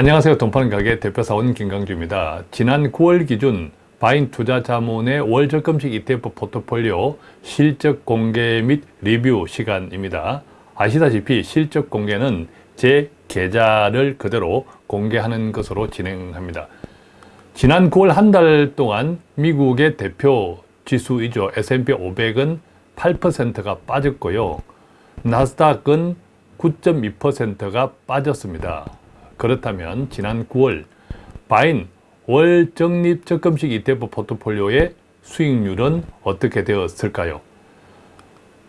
안녕하세요. 돈파는 가게 대표사원 김강주입니다. 지난 9월 기준 바인 투자자문의 월 적금식 ETF 포트폴리오 실적 공개 및 리뷰 시간입니다. 아시다시피 실적 공개는 제 계좌를 그대로 공개하는 것으로 진행합니다. 지난 9월 한 달 동안 미국의 대표 지수이죠. S&P 500은 8%가 빠졌고요. 나스닥은 9.2%가 빠졌습니다. 그렇다면 지난 9월 바인 월 적립 적금식 ETF 포트폴리오의 수익률은 어떻게 되었을까요?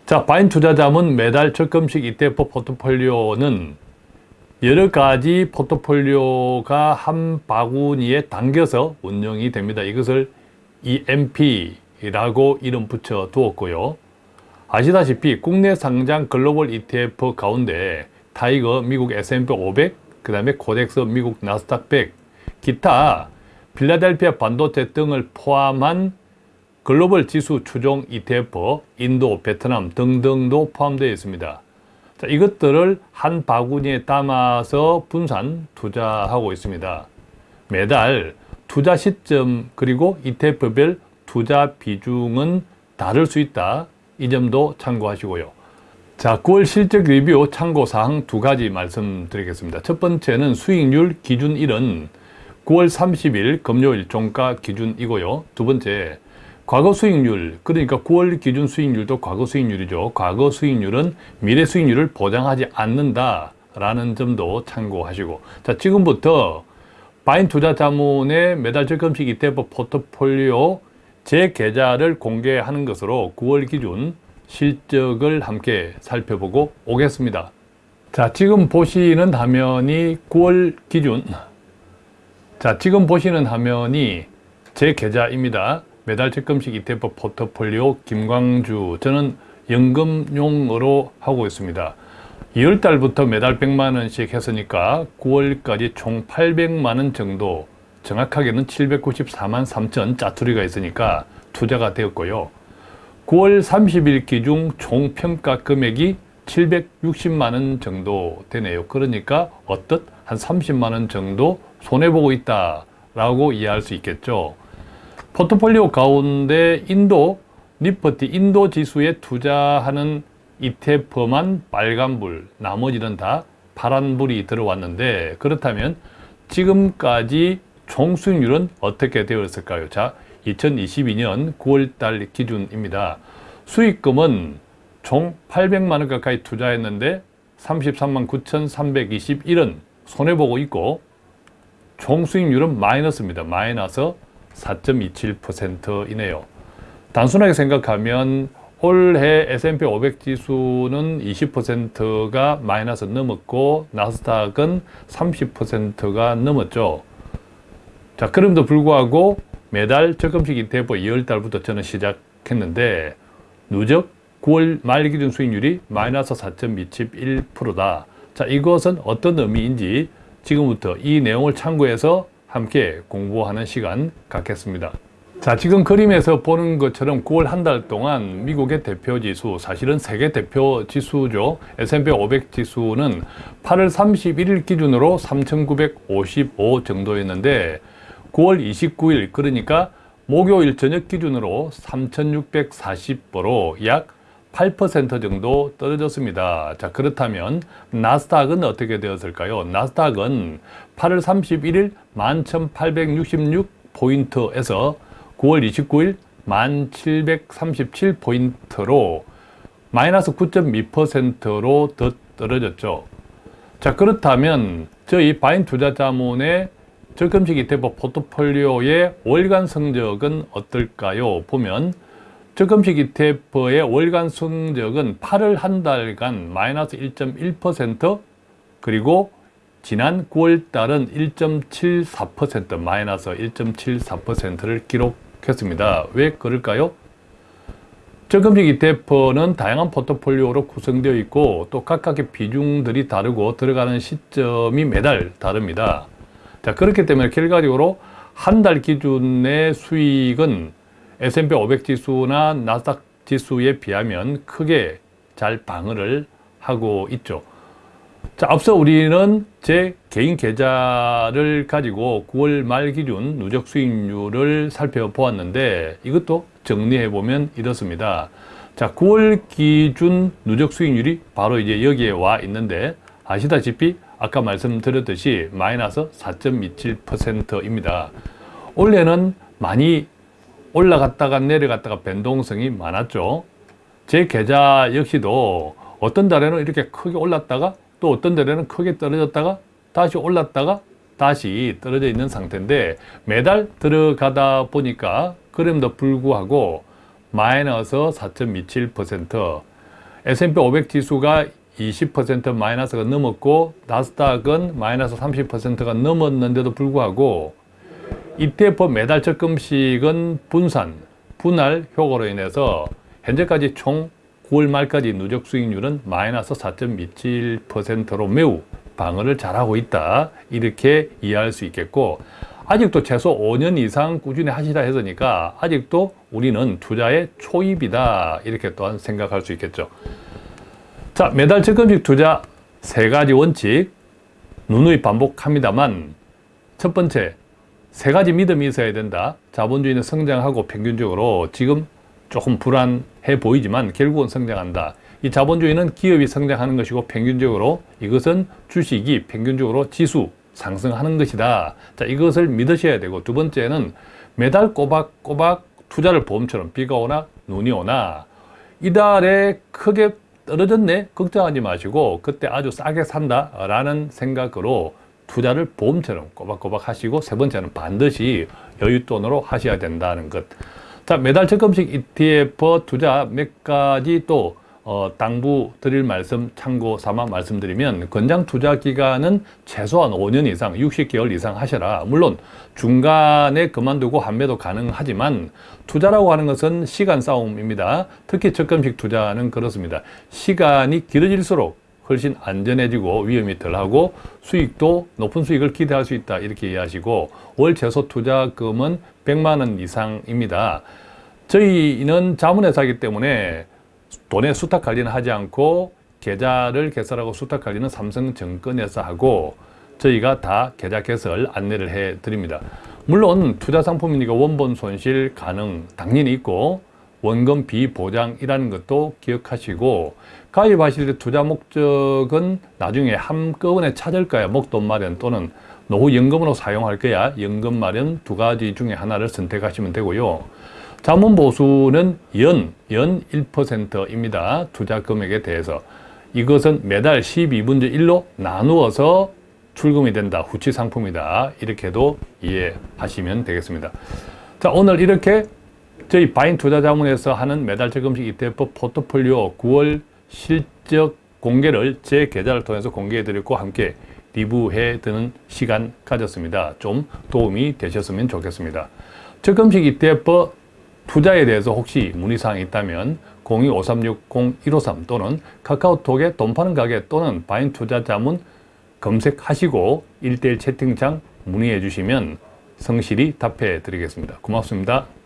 자, 바인 투자자문 매달 적금식 ETF 포트폴리오는 여러 가지 포트폴리오가 한 바구니에 담겨서 운영이 됩니다. 이것을 EMP라고 이름 붙여 두었고요. 아시다시피 국내 상장 글로벌 ETF 가운데 타이거 미국 S&P 500, 그 다음에 코덱스 미국 나스닥 100, 기타 필라델피아 반도체 등을 포함한 글로벌 지수 추종 ETF, 인도, 베트남 등등도 포함되어 있습니다. 자, 이것들을 한 바구니에 담아서 분산 투자하고 있습니다. 매달 투자 시점 그리고 ETF별 투자 비중은 다를 수 있다. 이 점도 참고하시고요. 자, 9월 실적 리뷰 참고사항 두 가지 말씀드리겠습니다. 첫 번째는 수익률 기준일은 9월 30일 금요일 종가 기준이고요. 두 번째, 과거 수익률, 그러니까 9월 기준 수익률도 과거 수익률이죠. 과거 수익률은 미래 수익률을 보장하지 않는다라는 점도 참고하시고 자, 지금부터 바인 투자 자문의 매달 적금식 ETF 포트폴리오 제 계좌를 공개하는 것으로 9월 기준 실적을 함께 살펴보고 오겠습니다. 자, 지금 보시는 화면이 9월 기준 자, 지금 보시는 화면이 제 계좌입니다. 매달 적금식 ETF 포트폴리오 김광주 저는 연금용으로 하고 있습니다. 2월달부터 매달 100만원씩 했으니까 9월까지 총 800만원 정도 정확하게는 794만 3천 짜투리가 있으니까 투자가 되었고요. 9월 30일 기준 총 평가 금액이 760만 원 정도 되네요. 그러니까 어떻 한 30만 원 정도 손해보고 있다라고 이해할 수 있겠죠. 포트폴리오 가운데 인도, 니퍼티 인도 지수에 투자하는 ETF만 빨간불, 나머지는 다 파란불이 들어왔는데 그렇다면 지금까지 총 수익률은 어떻게 되었을까요? 자, 2022년 9월달 기준입니다. 수익금은 총 800만 원 가까이 투자했는데 33만 9,321원 손해보고 있고 총 수익률은 마이너스입니다. 마이너스 4.27%이네요. 단순하게 생각하면 올해 S&P 500 지수는 20%가 마이너스 넘었고 나스닥은 30%가 넘었죠. 자, 그럼에도 불구하고 매달 적금식 ETF 2월달부터 저는 시작했는데 누적 9월 말 기준 수익률이 마이너스 4.27%다. 자, 이것은 어떤 의미인지 지금부터 이 내용을 참고해서 함께 공부하는 시간 갖겠습니다. 자, 지금 그림에서 보는 것처럼 9월 한 달 동안 미국의 대표 지수, 사실은 세계 대표 지수죠. S&P 500 지수는 8월 31일 기준으로 3,955 정도였는데 9월 29일, 그러니까 목요일 저녁 기준으로 3,640보로 약 8% 정도 떨어졌습니다. 자 그렇다면 나스닥은 어떻게 되었을까요? 나스닥은 8월 31일 11,866포인트에서 9월 29일 1,737포인트로 마이너스 9.2%로 더 떨어졌죠. 자 그렇다면 저희 바인 투자자문의 적금식 ETF 포트폴리오의 월간 성적은 어떨까요? 보면 적금식 ETF의 월간 성적은 8월 한 달간 마이너스 1.1% 그리고 지난 9월 달은 1.74% 마이너스 1.74%를 기록했습니다. 왜 그럴까요? 적금식 ETF는 다양한 포트폴리오로 구성되어 있고 또 각각의 비중들이 다르고 들어가는 시점이 매달 다릅니다. 자 그렇기 때문에 결과적으로 한 달 기준의 수익은 S&P 500 지수나 나스닥 지수에 비하면 크게 잘 방어를 하고 있죠. 자, 앞서 우리는 제 개인 계좌를 가지고 9월 말 기준 누적 수익률을 살펴보았는데 이것도 정리해 보면 이렇습니다. 자, 9월 기준 누적 수익률이 바로 이제 여기에 와 있는데 아시다시피 아까 말씀드렸듯이 마이너스 4.27%입니다. 올해는 많이 올라갔다가 내려갔다가 변동성이 많았죠. 제 계좌 역시도 어떤 달에는 이렇게 크게 올랐다가 또 어떤 달에는 크게 떨어졌다가 다시 올랐다가 다시 떨어져 있는 상태인데 매달 들어가다 보니까 그럼에도 불구하고 마이너스 4.27% S&P 500 지수가 20% 마이너스가 넘었고 나스닥은 마이너스 30%가 넘었는데도 불구하고 ETF 매달 적 금식은 분산, 분할 효과로 인해서 현재까지 총 9월 말까지 누적 수익률은 마이너스 4.27%로 매우 방어를 잘하고 있다. 이렇게 이해할 수 있겠고 아직도 최소 5년 이상 꾸준히 하시다 했으니까 아직도 우리는 투자의 초입이다. 이렇게 또한 생각할 수 있겠죠. 자, 매달 적금식 투자 세 가지 원칙 누누이 반복합니다만 첫 번째, 세 가지 믿음이 있어야 된다. 자본주의는 성장하고 평균적으로 지금 조금 불안해 보이지만 결국은 성장한다. 이 자본주의는 기업이 성장하는 것이고 평균적으로 이것은 주식이 평균적으로 지수 상승하는 것이다. 자, 이것을 믿으셔야 되고 두 번째는 매달 꼬박꼬박 투자를 보험처럼 비가 오나 눈이 오나 이달에 크게 떨어졌네 걱정하지 마시고 그때 아주 싸게 산다 라는 생각으로 투자를 보험처럼 꼬박꼬박 하시고 세 번째는 반드시 여윳돈으로 하셔야 된다는 것. 자, 매달 적금식 ETF 투자 몇 가지 또 어, 당부 드릴 말씀 참고 삼아 말씀드리면 권장 투자 기간은 최소한 5년 이상, 60개월 이상 하셔라. 물론 중간에 그만두고 환매도 가능하지만 투자라고 하는 것은 시간 싸움입니다. 특히 적금식 투자는 그렇습니다. 시간이 길어질수록 훨씬 안전해지고 위험이 덜하고 수익도 높은 수익을 기대할 수 있다 이렇게 이해하시고 월 최소 투자금은 100만 원 이상입니다. 저희는 자문회사이기 때문에 돈의 수탁 관리는 하지 않고 계좌를 개설하고 수탁 관리는 삼성증권에서 하고 저희가 다 계좌 개설 안내를 해 드립니다. 물론 투자 상품이니까 원본 손실 가능 당연히 있고 원금 비보장이라는 것도 기억하시고 가입하실 때 투자 목적은 나중에 한꺼번에 찾을 거야. 목돈 마련 또는 노후 연금으로 사용할 거야. 연금 마련 두 가지 중에 하나를 선택하시면 되고요 자문 보수는 연, 연 1%입니다. 투자 금액에 대해서. 이것은 매달 12분의 1로 나누어서 출금이 된다. 후치 상품이다. 이렇게도 이해하시면 되겠습니다. 자 오늘 이렇게 저희 바인 투자자문에서 하는 매달 적금식 ETF 포트폴리오 9월 실적 공개를 제 계좌를 통해서 공개해 드렸고 함께 리뷰해 드는 시간 가졌습니다. 좀 도움이 되셨으면 좋겠습니다. 적금식 ETF 투자에 대해서 혹시 문의사항이 있다면 02-5360-153 또는 카카오톡에 돈 파는 가게 또는 바인 투자 자문 검색하시고 1대1 채팅창 문의해 주시면 성실히 답해 드리겠습니다. 고맙습니다.